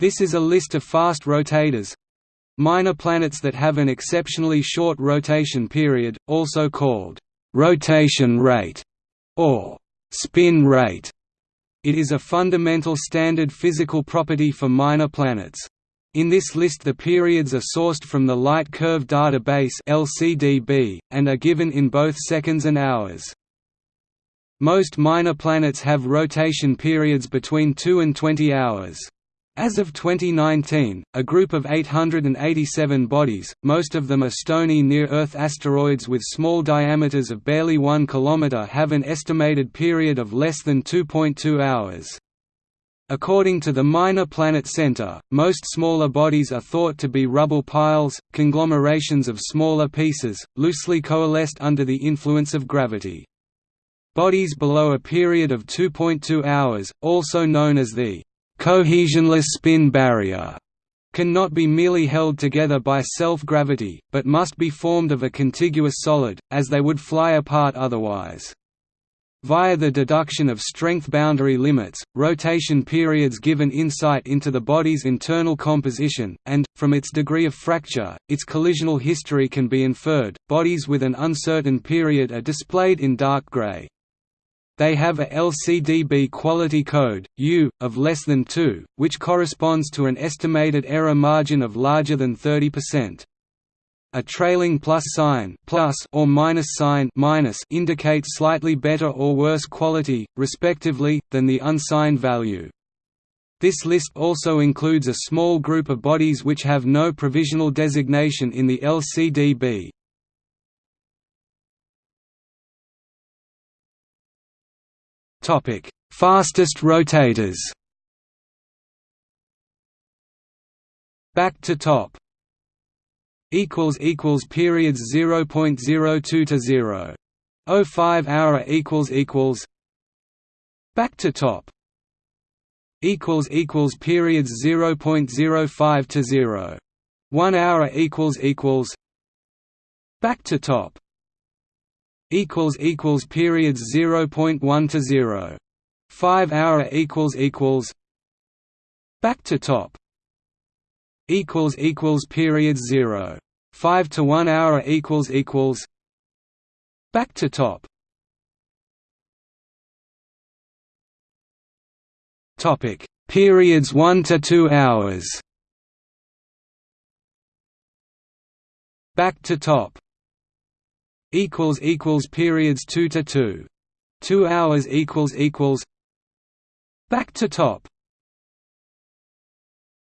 This is a list of fast rotators minor planets that have an exceptionally short rotation period, also called rotation rate or spin rate. It is a fundamental standard physical property for minor planets. In this list the periods are sourced from the Light Curve Database LCDB, and are given in both seconds and hours. Most minor planets have rotation periods between 2 and 20 hours. As of 2019, a group of 887 bodies, most of them are stony near-Earth asteroids with small diameters of barely 1 km have an estimated period of less than 2.2 hours. According to the Minor Planet Center, most smaller bodies are thought to be rubble piles, conglomerations of smaller pieces, loosely coalesced under the influence of gravity. Bodies below a period of 2.2 hours, also known as the cohesionless spin barrier, cannot be merely held together by self-gravity, but must be formed of a contiguous solid, as they would fly apart otherwise. Via the deduction of strength boundary limits, rotation periods give an insight into the body's internal composition, and, from its degree of fracture, its collisional history can be inferred. Bodies with an uncertain period are displayed in dark gray. They have a LCDB quality code, U, of less than 2, which corresponds to an estimated error margin of larger than 30%. A trailing plus sign plus or minus sign minus indicates slightly better or worse quality, respectively, than the unsigned value. This list also includes a small group of bodies which have no provisional designation in the LCDB. Topic: Fastest rotators. Back to top equals equals periods 0.02 to 0. 05 hour equals equals back to top equals equals periods 0.05 to 0. 1 hour equals equals back to top equals equals periods 0.1 to 0. 5 hour equals equals back to top equals equals periods 0 5 to 1 hour equals equals back to top. Topic periods 1 to 2 hours. Back to top equals equals periods 2 to 2 2 hours equals equals. Back to top